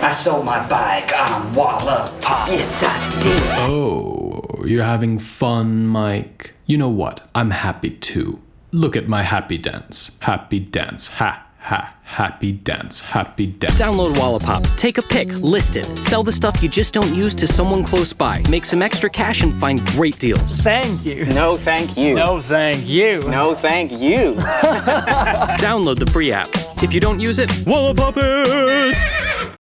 I sold my bike on Wallapop. Yes, I did. Oh, you're having fun, Mike? You know what? I'm happy too. Look at my happy dance. Happy dance. Ha, ha, happy dance. Happy dance. Download Wallapop. Take a pic, list it, sell the stuff you just don't use to someone close by, make some extra cash, and find great deals. Thank you. No, thank you. No, thank you. No, thank you. Download the free app. If you don't use it, Wallapop it!